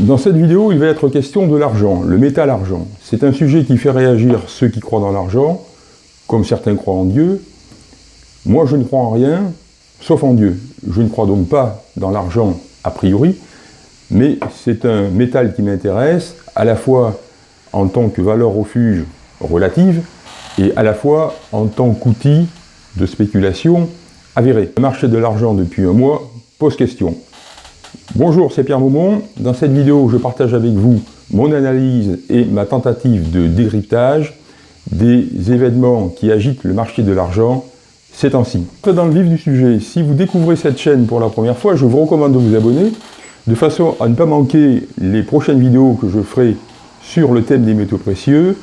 Dans cette vidéo, il va être question de l'argent, le métal argent. C'est un sujet qui fait réagir ceux qui croient dans l'argent, comme certains croient en Dieu. Moi, je ne crois en rien, sauf en Dieu. Je ne crois donc pas dans l'argent a priori, mais c'est un métal qui m'intéresse, à la fois en tant que valeur refuge relative, et à la fois en tant qu'outil de spéculation avéré. Le marché de l'argent depuis un mois pose question. Bonjour, c'est Pierre Maumont. Dans cette vidéo, je partage avec vous mon analyse et ma tentative de décryptage des événements qui agitent le marché de l'argent ces temps-ci. Dans le vif du sujet, si vous découvrez cette chaîne pour la première fois, je vous recommande de vous abonner de façon à ne pas manquer les prochaines vidéos que je ferai sur le thème des métaux précieux,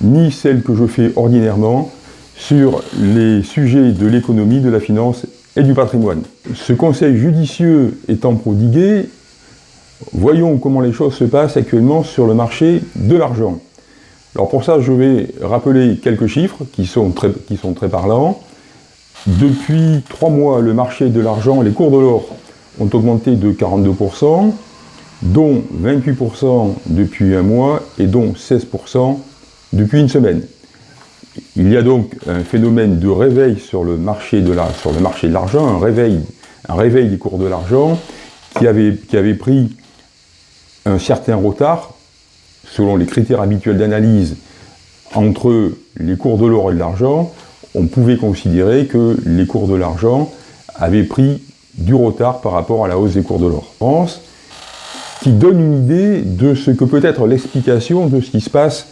ni celles que je fais ordinairement sur les sujets de l'économie, de la finance et du patrimoine. Ce conseil judicieux étant prodigué, voyons comment les choses se passent actuellement sur le marché de l'argent. Alors pour ça, je vais rappeler quelques chiffres qui sont très, parlants. Depuis trois mois, le marché de l'argent, les cours de l'or ont augmenté de 42%, dont 28% depuis un mois et dont 16% depuis une semaine. Il y a donc un phénomène de réveil sur le marché de l'argent, un réveil, un des cours de l'argent qui avait, qui avait pris un certain retard, selon les critères habituels d'analyse, entre les cours de l'or et de l'argent, on pouvait considérer que les cours de l'argent avaient pris du retard par rapport à la hausse des cours de l'or. France, qui donne une idée de ce que peut être l'explication de ce qui se passe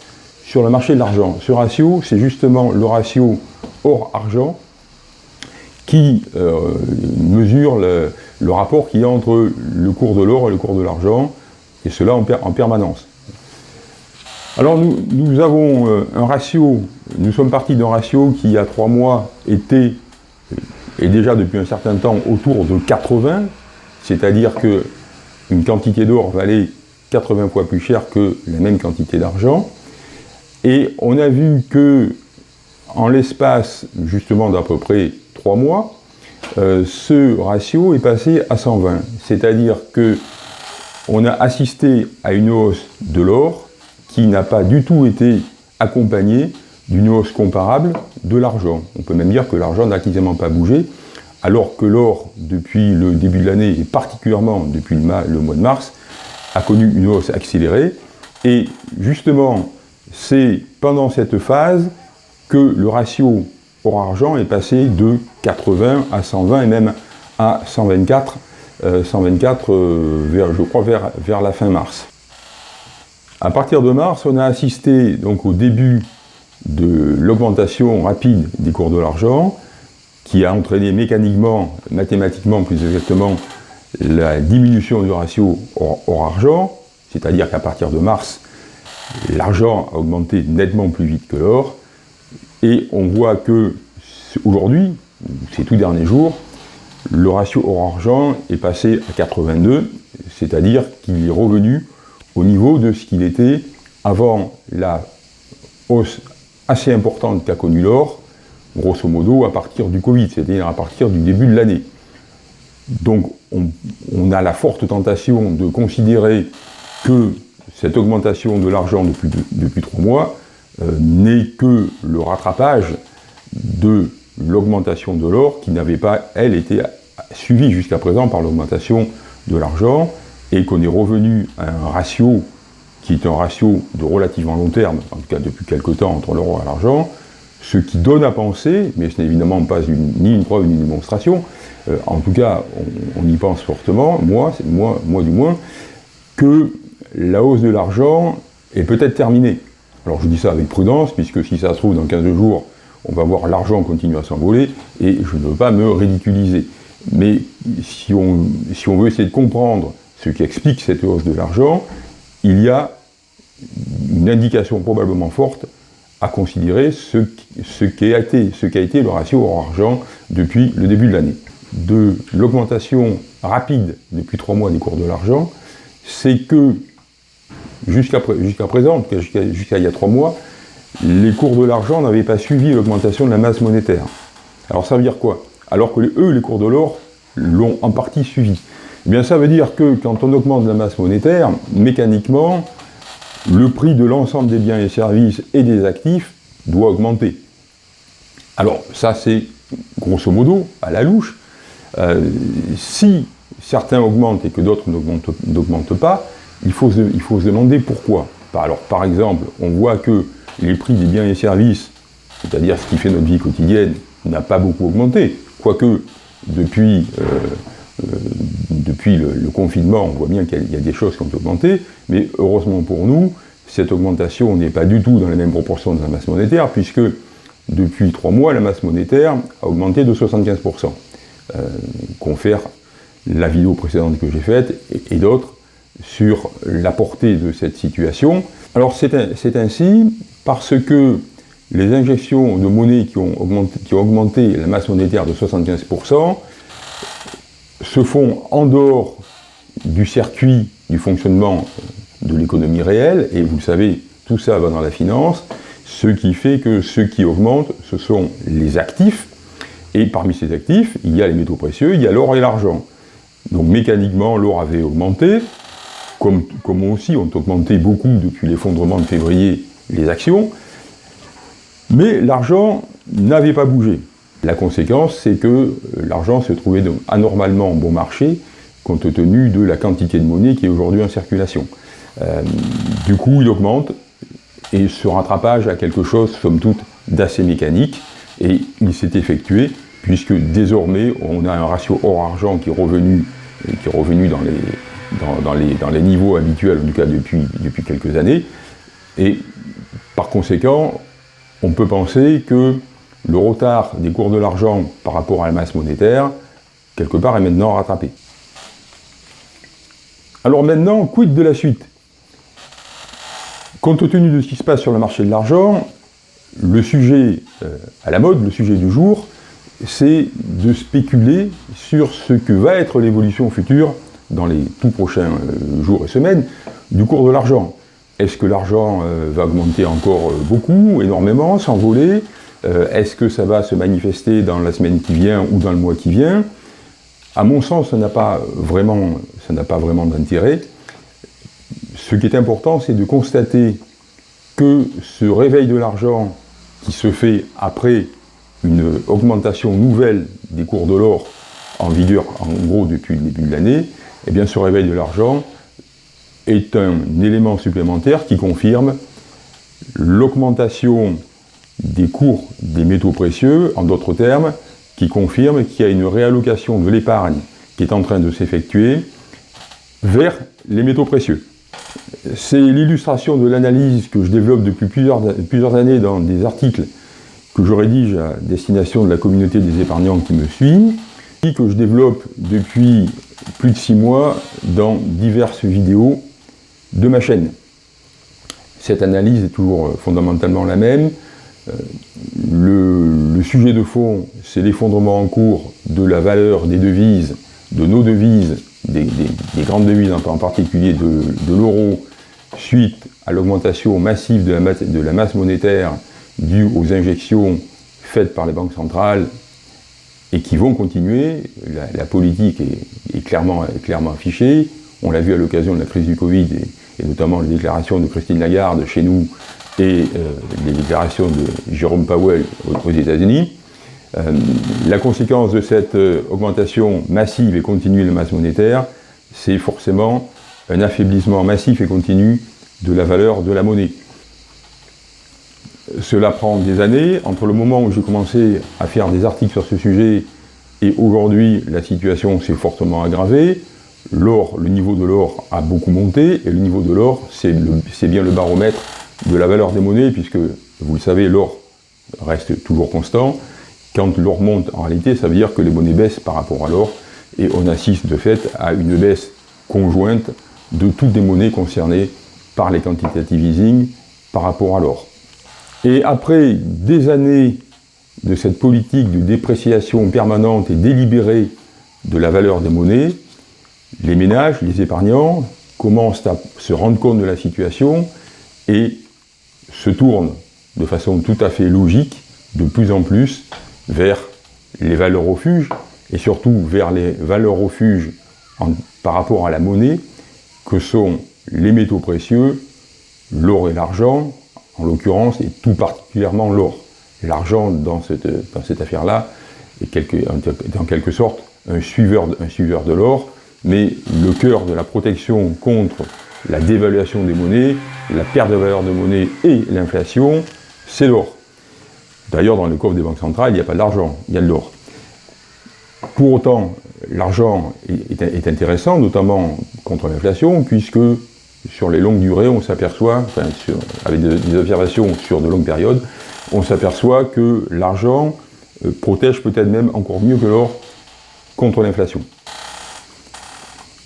sur le marché de l'argent. Ce ratio, c'est justement le ratio or-argent qui euh, mesure le, rapport qu'il y a entre le cours de l'or et le cours de l'argent, et cela en, permanence. Alors nous, avons euh, un ratio, nous sommes partis d'un ratio qui il y a trois mois était, et déjà depuis un certain temps, autour de 80, c'est-à-dire qu'une quantité d'or valait 80 fois plus cher que la même quantité d'argent. Et on a vu que, en l'espace justement d'à peu près 3 mois, euh, ce ratio est passé à 120. C'est-à-dire que on a assisté à une hausse de l'or qui n'a pas du tout été accompagnée d'une hausse comparable de l'argent. On peut même dire que l'argent n'a quasiment pas bougé, alors que l'or, depuis le début de l'année, et particulièrement depuis le mois de mars, a connu une hausse accélérée. Et justement, c'est pendant cette phase que le ratio or-argent est passé de 80 à 120 et même à 124, 124 euh, euh, vers, je crois vers, vers la fin mars. À partir de mars, on a assisté donc au début de l'augmentation rapide des cours de l'argent, qui a entraîné mécaniquement, mathématiquement plus exactement, la diminution du ratio or-argent, c'est-à-dire qu'à partir de mars, l'argent a augmenté nettement plus vite que l'or, et on voit que aujourd'hui, ces tout derniers jours, le ratio or-argent est passé à 82, c'est-à-dire qu'il est revenu au niveau de ce qu'il était avant la hausse assez importante qu'a connue l'or, grosso modo à partir du Covid, c'est-à-dire à partir du début de l'année. Donc on, a la forte tentation de considérer que cette augmentation de l'argent depuis, depuis trois mois euh, n'est que le rattrapage de l'augmentation de l'or qui n'avait pas, elle, été suivie jusqu'à présent par l'augmentation de l'argent et qu'on est revenu à un ratio qui est un ratio de relativement long terme, en tout cas depuis quelque temps, entre l'euro et l'argent, ce qui donne à penser, mais ce n'est évidemment pas ni une preuve ni une démonstration, euh, en tout cas on, y pense fortement, moi, moi, moi du moins, que la hausse de l'argent est peut-être terminée. Alors je dis ça avec prudence, puisque si ça se trouve dans 15 jours, on va voir l'argent continuer à s'envoler, et je ne veux pas me ridiculiser. Mais si on, veut essayer de comprendre ce qui explique cette hausse de l'argent, il y a une indication probablement forte à considérer ce, ce qui a été, le ratio hors-argent depuis le début de l'année. De l'augmentation rapide depuis trois mois des cours de l'argent, c'est que jusqu'à présent, jusqu'à il y a trois mois, les cours de l'argent n'avaient pas suivi l'augmentation de la masse monétaire. Alors ça veut dire quoi? Alors que eux, les cours de l'or, l'ont en partie suivi. Eh bien, ça veut dire que quand on augmente la masse monétaire, mécaniquement, le prix de l'ensemble des biens et services et des actifs doit augmenter. Alors, ça, c'est grosso modo, à la louche. Euh, si certains augmentent et que d'autres n'augmentent pas, il faut, se, il faut se demander pourquoi. Alors, par exemple, on voit que les prix des biens et services, c'est-à-dire ce qui fait notre vie quotidienne, n'a pas beaucoup augmenté. Quoique, depuis, euh, euh, depuis le, confinement, on voit bien qu'il y a des choses qui ont augmenté, mais heureusement pour nous, cette augmentation n'est pas du tout dans les mêmes proportions de la masse monétaire, puisque depuis trois mois, la masse monétaire a augmenté de 75%. Euh, confère la vidéo précédente que j'ai faite et, d'autres sur la portée de cette situation. Alors c'est ainsi parce que les injections de monnaie qui ont, augmenté, qui ont augmenté la masse monétaire de 75% se font en dehors du circuit du fonctionnement de l'économie réelle, et vous le savez, tout ça va dans la finance, ce qui fait que ce qui augmente, ce sont les actifs, et parmi ces actifs, il y a les métaux précieux, il y a l'or et l'argent. Donc mécaniquement, l'or avait augmenté, comme, aussi ont augmenté beaucoup depuis l'effondrement de février les actions, mais l'argent n'avait pas bougé. La conséquence, c'est que l'argent se trouvait anormalement bon marché, compte tenu de la quantité de monnaie qui est aujourd'hui en circulation. Euh, du coup, il augmente, et ce rattrapage a quelque chose, somme toute, d'assez mécanique, et il s'est effectué, puisque désormais, on a un ratio est revenu, qui est revenu dans, les, dans, les, dans les niveaux habituels, en tout cas depuis, depuis quelques années, et par conséquent, on peut penser que le retard des cours de l'argent par rapport à la masse monétaire, quelque part, est maintenant rattrapé. Alors maintenant, quid de la suite? Compte tenu de ce qui se passe sur le marché de l'argent, le sujet euh, à la mode, le sujet du jour, c'est de spéculer sur ce que va être l'évolution future dans les tout prochains euh, jours et semaines du cours de l'argent. Est-ce que l'argent euh, va augmenter encore beaucoup, énormément, s'envoler? Est-ce que ça va se manifester dans la semaine qui vient ou dans le mois qui vient? À mon sens, ça n'a pas vraiment, vraiment d'intérêt. Ce qui est important, c'est de constater que ce réveil de l'argent qui se fait après une augmentation nouvelle des cours de l'or en vigueur en gros depuis le début de l'année, eh bien ce réveil de l'argent est un élément supplémentaire qui confirme l'augmentation des cours des métaux précieux, en d'autres termes, qui confirme qu'il y a une réallocation de l'épargne qui est en train de s'effectuer vers les métaux précieux. C'est l'illustration de l'analyse que je développe depuis plusieurs, années dans des articles que je rédige à destination de la communauté des épargnants qui me suit, que je développe depuis plus de six mois dans diverses vidéos de ma chaîne. Cette analyse est toujours fondamentalement la même. Euh, le sujet de fond, c'est l'effondrement en cours de la valeur des devises, de nos devises des, grandes devises, en particulier de, l'euro, suite à l'augmentation massive de la, masse monétaire due aux injections faites par les banques centrales et qui vont continuer. La, politique est, clairement, clairement, affichée. On l'a vu à l'occasion de la crise du Covid et, notamment les déclarations de Christine Lagarde chez nous et euh, les déclarations de Jérôme Powell aux États-Unis. Euh, la conséquence de cette euh, augmentation massive et continue de la masse monétaire, c'est forcément un affaiblissement massif et continu de la valeur de la monnaie. Cela prend des années. Entre le moment où j'ai commencé à faire des articles sur ce sujet et aujourd'hui, la situation s'est fortement aggravée. L'or, le niveau de l'or a beaucoup monté, et le niveau de l'or, c'est bien le baromètre de la valeur des monnaies, puisque, vous le savez, l'or reste toujours constant, quand l'or monte, en réalité, ça veut dire que les monnaies baissent par rapport à l'or, et on assiste de fait à une baisse conjointe de toutes les monnaies concernées par les quantitative easing par rapport à l'or. Et après des années de cette politique de dépréciation permanente et délibérée de la valeur des monnaies, les ménages, les épargnants, commencent à se rendre compte de la situation et se tournent de façon tout à fait logique de plus en plus vers les valeurs refuges, et surtout vers les valeurs refuges par rapport à la monnaie que sont les métaux précieux, l'or et l'argent, en l'occurrence, et tout particulièrement l'or. L'argent, dans cette, affaire-là, est en quelque sorte un suiveur, de l'or, mais le cœur de la protection contre la dévaluation des monnaies, la perte de valeur de monnaie et l'inflation, c'est l'or. D'ailleurs, dans les coffres des banques centrales, il n'y a pas d'argent, il y a de l'or. Pour autant, l'argent est, intéressant, notamment contre l'inflation, puisque sur les longues durées, on s'aperçoit, enfin, avec des observations sur de longues périodes, on s'aperçoit que l'argent euh, protège peut-être même encore mieux que l'or contre l'inflation.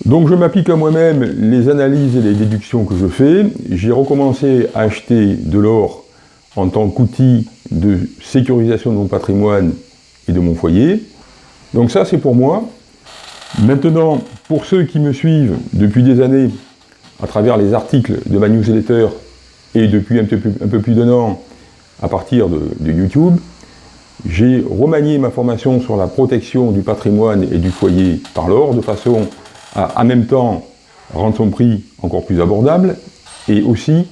Donc je m'applique à moi-même les analyses et les déductions que je fais. J'ai recommencé à acheter de l'or en tant qu'outil de sécurisation de mon patrimoine et de mon foyer. Donc ça c'est pour moi. Maintenant, pour ceux qui me suivent depuis des années à travers les articles de ma newsletter et depuis un peu plus, d'un an à partir de, YouTube, j'ai remanié ma formation sur la protection du patrimoine et du foyer par l'or, de façon à en même temps rendre son prix encore plus abordable et aussi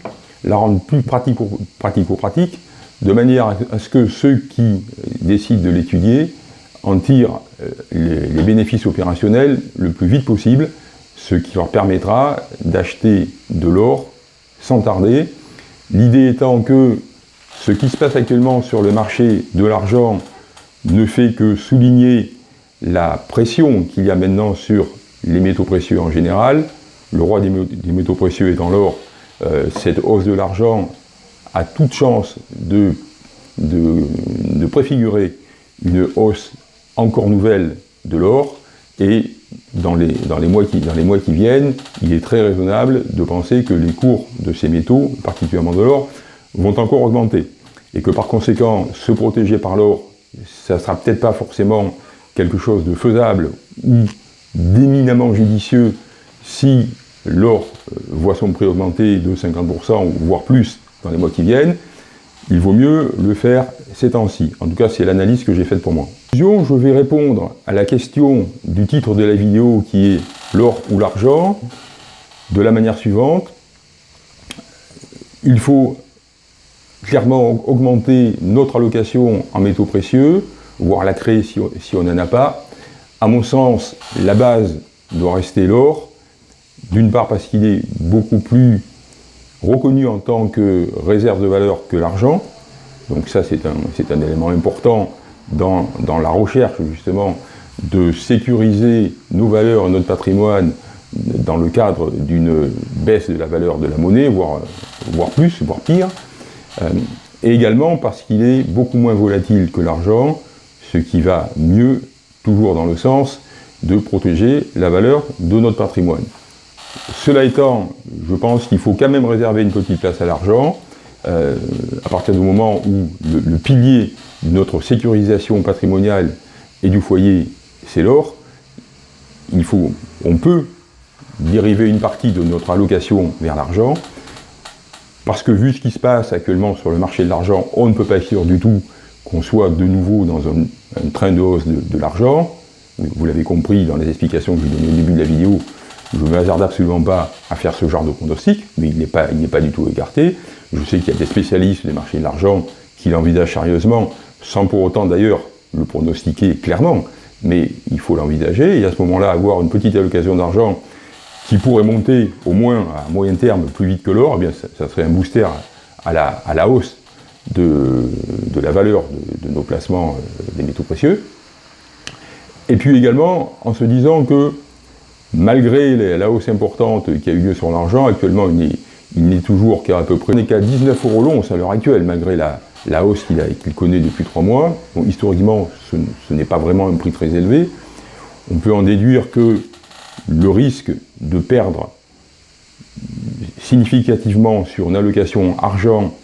la rendre plus pratico-pratique, de manière à ce que ceux qui décident de l'étudier en tirent euh, les, bénéfices opérationnels le plus vite possible, ce qui leur permettra d'acheter de l'or sans tarder. L'idée étant que ce qui se passe actuellement sur le marché de l'argent ne fait que souligner la pression qu'il y a maintenant sur les métaux précieux en général. Le roi des, métaux précieux étant l'or, euh, cette hausse de l'argent a toute chance de, de, préfigurer une hausse encore nouvelle de l'or et dans les, mois qui, mois qui viennent, il est très raisonnable de penser que les cours de ces métaux, particulièrement de l'or, vont encore augmenter. Et que par conséquent, se protéger par l'or, ça ne sera peut-être pas forcément quelque chose de faisable ou d'éminemment judicieux si l'or euh, voit son prix augmenter de 50%, voire plus, dans les mois qui viennent, il vaut mieux le faire ces temps-ci. En tout cas, c'est l'analyse que j'ai faite pour moi. Je vais répondre à la question du titre de la vidéo qui est l'or ou l'argent de la manière suivante. Il faut clairement augmenter notre allocation en métaux précieux, voire la créer si on n'en a pas. À mon sens, la base doit rester l'or, d'une part parce qu'il est beaucoup plus reconnu en tant que réserve de valeur que l'argent, donc ça c'est un, un, élément important dans, la recherche justement de sécuriser nos valeurs, notre patrimoine dans le cadre d'une baisse de la valeur de la monnaie, voire, voire plus, voire pire, euh, et également parce qu'il est beaucoup moins volatile que l'argent, ce qui va mieux toujours dans le sens de protéger la valeur de notre patrimoine. Cela étant, je pense qu'il faut quand même réserver une petite place à l'argent, euh, à partir du moment où le, pilier notre sécurisation patrimoniale et du foyer, c'est l'or, il faut, on peut dériver une partie de notre allocation vers l'argent, parce que vu ce qui se passe actuellement sur le marché de l'argent, on ne peut pas être sûr du tout qu'on soit de nouveau dans un, train de hausse de, l'argent. Vous l'avez compris dans les explications que j'ai données au début de la vidéo, je ne me hasarde absolument pas à faire ce genre de pronostic, mais il n'est pas, pas, du tout écarté. Je sais qu'il y a des spécialistes des marchés de l'argent qui l'envisagent sérieusement, sans pour autant d'ailleurs le pronostiquer clairement, mais il faut l'envisager, et à ce moment-là, avoir une petite allocation d'argent qui pourrait monter au moins à moyen terme plus vite que l'or, eh bien ça, serait un booster à la, à la hausse de, la valeur de, nos placements euh, des métaux précieux. Et puis également en se disant que malgré la hausse importante qui a eu lieu sur l'argent, actuellement il n'est toujours qu'à peu près qu'à 19 euros l'once à l'heure actuelle, malgré la, hausse qu'il connaît depuis trois mois. historiquement, ce, n'est pas vraiment un prix très élevé. On peut en déduire que le risque de perdre significativement sur une allocation argent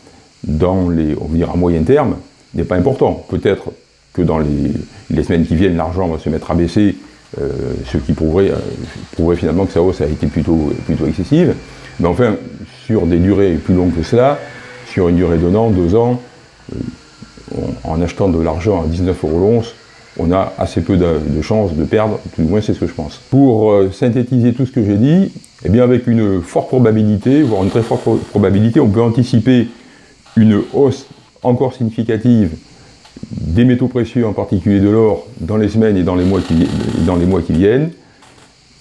dans les, on va dire à moyen terme, n'est pas important. Peut-être que dans les, semaines qui viennent, l'argent va se mettre à baisser, euh, ce qui prouverait, euh, finalement que sa hausse a été plutôt, plutôt excessive. Mais enfin, sur des durées plus longues que cela, sur une durée d'un an, deux ans, en achetant de l'argent à 19 euros l'once, on a assez peu de, chances de perdre, tout du moins c'est ce que je pense. Pour euh, synthétiser tout ce que j'ai dit, eh bien avec une forte probabilité, voire une très forte probabilité, on peut anticiper une hausse encore significative des métaux précieux, en particulier de l'or, dans les semaines et dans les mois qui, viennent.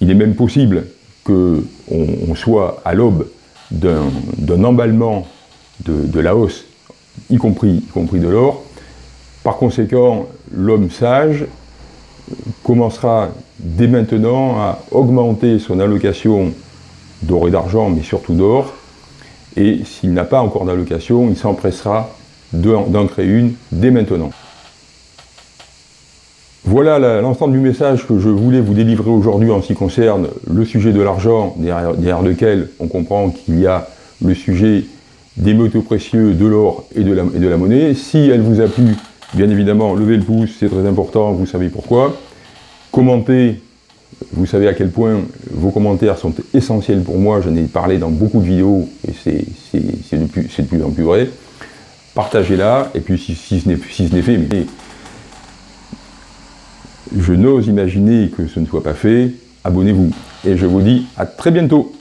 Il est même possible qu'on on soit à l'aube d'un emballement de, la hausse, y compris, y compris de l'or. Par conséquent, l'homme sage commencera dès maintenant à augmenter son allocation d'or et d'argent, mais surtout d'or, et s'il n'a pas encore d'allocation, il s'empressera d'en créer une dès maintenant. Voilà l'ensemble du message que je voulais vous délivrer aujourd'hui en ce qui concerne le sujet de l'argent, derrière, lequel on comprend qu'il y a le sujet des métaux précieux, de l'or et, de la monnaie. Si elle vous a plu, bien évidemment, levez le pouce, c'est très important, vous savez pourquoi. Commentez, vous savez à quel point vos commentaires sont essentiels pour moi, j'en ai parlé dans beaucoup de vidéos et c'est de, plus en plus vrai. Partagez-la, et puis si, ce n'est fait, je n'ose imaginer que ce ne soit pas fait, abonnez-vous. Et je vous dis à très bientôt